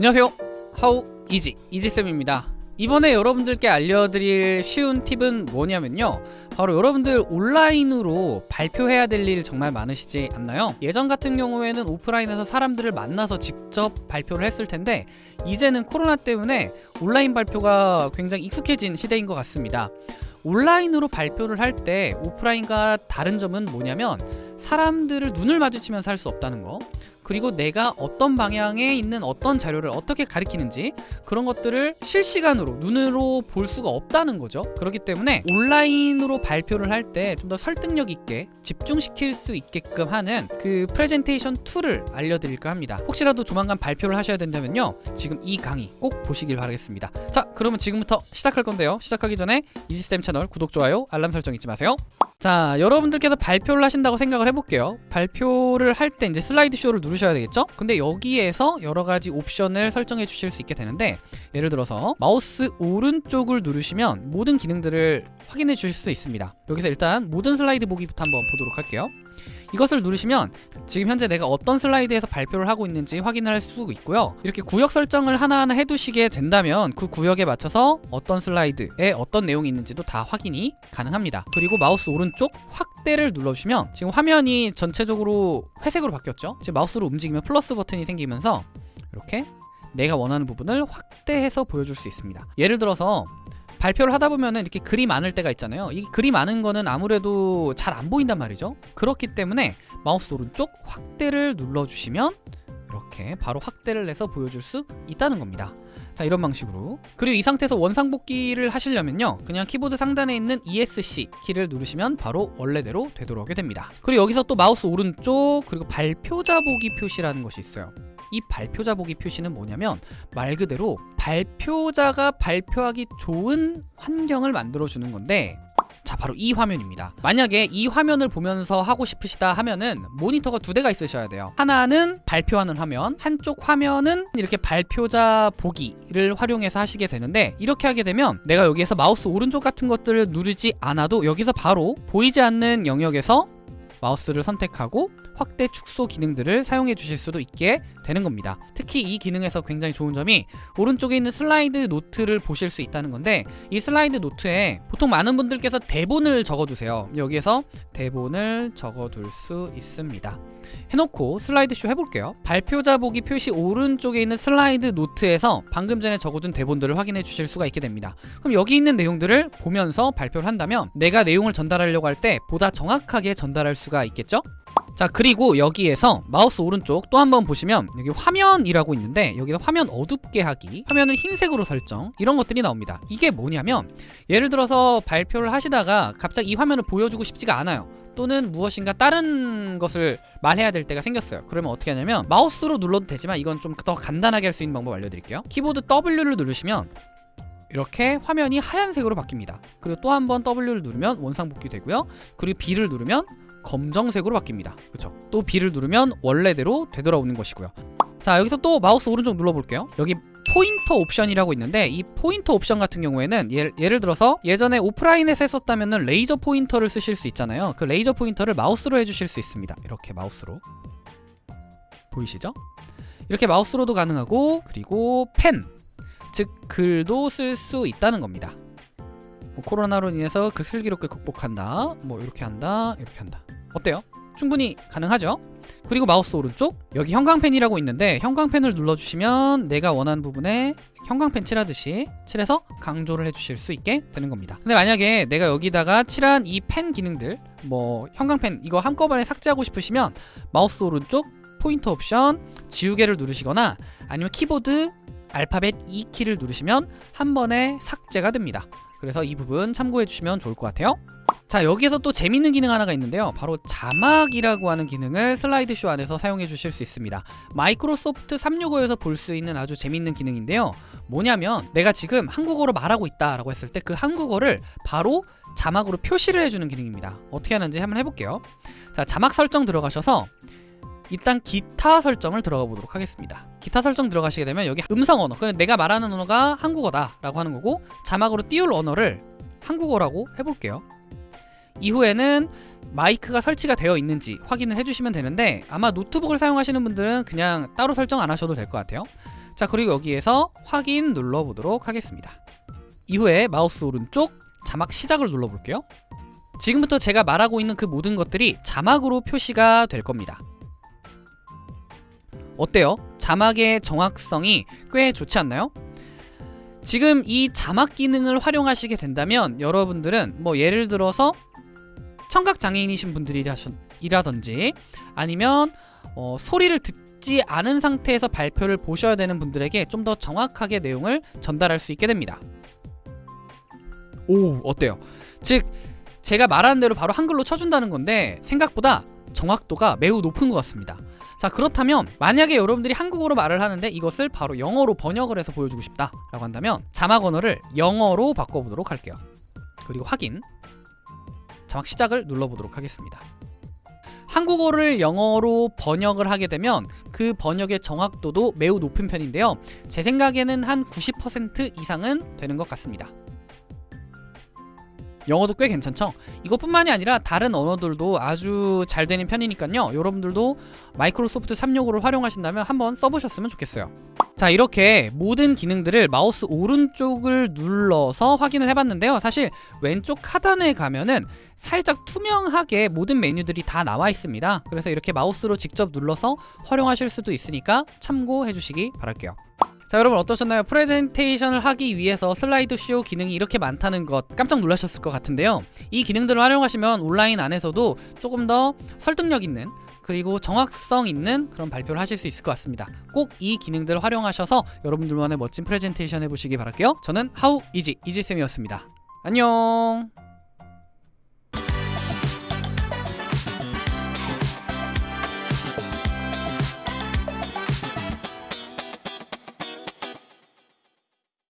안녕하세요. 하우 이지 이지쌤입니다. 이번에 여러분들께 알려드릴 쉬운 팁은 뭐냐면요. 바로 여러분들 온라인으로 발표해야 될 일 정말 많으시지 않나요? 예전 같은 경우에는 오프라인에서 사람들을 만나서 직접 발표를 했을 텐데 이제는 코로나 때문에 온라인 발표가 굉장히 익숙해진 시대인 것 같습니다. 온라인으로 발표를 할 때 오프라인과 다른 점은 뭐냐면 사람들을 눈을 마주치면서 할 수 없다는 거. 그리고 내가 어떤 방향에 있는 어떤 자료를 어떻게 가리키는지 그런 것들을 실시간으로 눈으로 볼 수가 없다는 거죠. 그렇기 때문에 온라인으로 발표를 할 때 좀 더 설득력 있게 집중시킬 수 있게끔 하는 그 프레젠테이션 tool을 알려드릴까 합니다. 혹시라도 조만간 발표를 하셔야 된다면요 지금 이 강의 꼭 보시길 바라겠습니다. 자 그러면 지금부터 시작할 건데요. 시작하기 전에 이지쌤 채널 구독, 좋아요, 알람 설정 잊지 마세요 자 여러분들께서 발표를 하신다고 생각을 해볼게요. 발표를 할 때 이제 슬라이드 쇼를 누르셔야 되겠죠? 근데 여기에서 여러가지 옵션을 설정해 주실 수 있게 되는데 예를 들어서 마우스 오른쪽을 누르시면 모든 기능들을 확인해 주실 수 있습니다 여기서 일단 모든 슬라이드 보기부터 한번 보도록 할게요. 이것을 누르시면 지금 현재 내가 어떤 슬라이드에서 발표를 하고 있는지 확인할 수 있고요. 이렇게 구역 설정을 하나하나 해두시게 된다면 그 구역에 맞춰서 어떤 슬라이드에 어떤 내용이 있는지도 다 확인이 가능합니다. 그리고 마우스 오른쪽 확대를 눌러주시면 지금 화면이 전체적으로 회색으로 바뀌었죠? 지금 마우스로 움직이면 플러스 버튼이 생기면서 이렇게 내가 원하는 부분을 확대해서 보여줄 수 있습니다. 예를 들어서 발표를 하다 보면은 이렇게 글이 많을 때가 있잖아요. 이 글이 많은 거는 아무래도 잘 안 보인단 말이죠. 그렇기 때문에 마우스 오른쪽 확대를 눌러주시면 이렇게 바로 확대를 내서 보여줄 수 있다는 겁니다. 자 이런 방식으로. 그리고 이 상태에서 원상복귀를 하시려면요. 그냥 키보드 상단에 있는 ESC 키를 누르시면 바로 원래대로 되돌아오게 됩니다. 그리고 여기서 또 마우스 오른쪽 그리고 발표자 보기 표시라는 것이 있어요 이 발표자 보기 표시는 뭐냐면 말 그대로 발표자가 발표하기 좋은 환경을 만들어 주는 건데 자 바로 이 화면입니다. 만약에 이 화면을 보면서 하고 싶으시다 하면은 모니터가 두 대가 있으셔야 돼요. 하나는 발표하는 화면 한쪽 화면은 이렇게 발표자 보기를 활용해서 하시게 되는데 이렇게 하게 되면 내가 여기에서 마우스 오른쪽 같은 것들을 누르지 않아도 여기서 바로 보이지 않는 영역에서 마우스를 선택하고 확대 축소 기능들을 사용해 주실 수도 있게 되는 겁니다. 특히 이 기능에서 굉장히 좋은 점이 오른쪽에 있는 슬라이드 노트를 보실 수 있다는 건데 이 슬라이드 노트에 보통 많은 분들께서 대본을 적어두세요. 여기에서 대본을 적어둘 수 있습니다. 해놓고 슬라이드쇼 해볼게요. 발표자 보기 표시 오른쪽에 있는 슬라이드 노트에서 방금 전에 적어둔 대본들을 확인해 주실 수가 있게 됩니다. 그럼 여기 있는 내용들을 보면서 발표를 한다면 내가 내용을 전달하려고 할 때 보다 정확하게 전달할 수가 있겠죠? 자 그리고 여기에서 마우스 오른쪽 또 한번 보시면 여기 화면이라고 있는데 여기서 화면 어둡게 하기 화면을 흰색으로 설정 이런 것들이 나옵니다. 이게 뭐냐면 예를 들어서 발표를 하시다가 갑자기 이 화면을 보여주고 싶지가 않아요. 또는 무엇인가 다른 것을 말해야 될 때가 생겼어요. 그러면 어떻게 하냐면 마우스로 눌러도 되지만 이건 좀 더 간단하게 할 수 있는 방법 알려드릴게요. 키보드 W를 누르시면 이렇게 화면이 하얀색으로 바뀝니다. 그리고 또 한 번 W를 누르면 원상복귀 되고요. 그리고 B를 누르면 검정색으로 바뀝니다. 그렇죠 또 B를 누르면 원래대로 되돌아오는 것이고요. 자 여기서 또 마우스 오른쪽 눌러볼게요. 여기 포인터 옵션이라고 있는데 이 포인터 옵션 같은 경우에는 예, 예를 들어서 예전에 오프라인에서 했었다면 레이저 포인터를 쓰실 수 있잖아요. 그 레이저 포인터를 마우스로 해주실 수 있습니다. 이렇게 마우스로. 보이시죠? 이렇게 마우스로도 가능하고 그리고 펜, 즉 글도 쓸 수 있다는 겁니다. 뭐 코로나로 인해서 그 슬기롭게 극복한다. 뭐 이렇게 한다 이렇게 한다. 어때요? 충분히 가능하죠? 그리고 마우스 오른쪽? 여기 형광펜이라고 있는데 형광펜을 눌러주시면 내가 원하는 부분에 형광펜 칠하듯이 칠해서 강조를 해주실 수 있게 되는 겁니다. 근데 만약에 내가 여기다가 칠한 이 펜 기능들 뭐 형광펜 이거 한꺼번에 삭제하고 싶으시면 마우스 오른쪽 포인터 옵션 지우개를 누르시거나 아니면 키보드 알파벳 E키를 누르시면 한 번에 삭제가 됩니다 그래서 이 부분 참고해 주시면 좋을 것 같아요. 자 여기에서 또 재밌는 기능 하나가 있는데요. 바로 자막이라고 하는 기능을 슬라이드쇼 안에서 사용해 주실 수 있습니다. 마이크로소프트 365에서 볼 수 있는 아주 재밌는 기능인데요. 뭐냐면 내가 지금 한국어로 말하고 있다 라고 했을 때 그 한국어를 바로 자막으로 표시를 해주는 기능입니다. 어떻게 하는지 한번 해볼게요. 자 자막 설정 들어가셔서 일단 기타 설정을 들어가 보도록 하겠습니다. 기타 설정 들어가시게 되면 여기 음성 언어 그냥 내가 말하는 언어가 한국어다 라고 하는 거고 자막으로 띄울 언어를 한국어라고 해볼게요. 이후에는 마이크가 설치가 되어 있는지 확인을 해주시면 되는데 아마 노트북을 사용하시는 분들은 그냥 따로 설정 안 하셔도 될 것 같아요. 자 그리고 여기에서 확인 눌러보도록 하겠습니다. 이후에 마우스 오른쪽 자막 시작을 눌러볼게요. 지금부터 제가 말하고 있는 그 모든 것들이 자막으로 표시가 될 겁니다 어때요? 자막의 정확성이 꽤 좋지 않나요? 지금 이 자막 기능을 활용하시게 된다면 여러분들은 뭐 예를 들어서 청각 장애인이신 분들이라든지 아니면 어, 소리를 듣지 않은 상태에서 발표를 보셔야 되는 분들에게 좀 더 정확하게 내용을 전달할 수 있게 됩니다. 오 어때요? 즉 제가 말하는 대로 바로 한글로 쳐준다는 건데 생각보다 정확도가 매우 높은 것 같습니다. 자 그렇다면 만약에 여러분들이 한국어로 말을 하는데 이것을 바로 영어로 번역을 해서 보여주고 싶다 라고 한다면 자막 언어를 영어로 바꿔보도록 할게요. 그리고 확인. 자막 시작을 눌러보도록 하겠습니다. 한국어를 영어로 번역을 하게 되면 그 번역의 정확도도 매우 높은 편인데요. 제 생각에는 한 90% 이상은 되는 것 같습니다 영어도 꽤 괜찮죠? 이것뿐만이 아니라 다른 언어들도 아주 잘 되는 편이니까요. 여러분들도 마이크로소프트 365를 활용하신다면 한번 써보셨으면 좋겠어요. 자 이렇게 모든 기능들을 마우스 오른쪽을 눌러서 확인을 해봤는데요. 사실 왼쪽 하단에 가면은 살짝 투명하게 모든 메뉴들이 다 나와 있습니다. 그래서 이렇게 마우스로 직접 눌러서 활용하실 수도 있으니까 참고해 주시기 바랄게요 자 여러분 어떠셨나요? 프레젠테이션을 하기 위해서 슬라이드 쇼 기능이 이렇게 많다는 것 깜짝 놀라셨을 것 같은데요. 이 기능들을 활용하시면 온라인 안에서도 조금 더 설득력 있는 그리고 정확성 있는 그런 발표를 하실 수 있을 것 같습니다. 꼭 이 기능들을 활용하셔서 여러분들만의 멋진 프레젠테이션 해보시기 바랄게요. 저는 하우 이지 이지쌤이었습니다. 안녕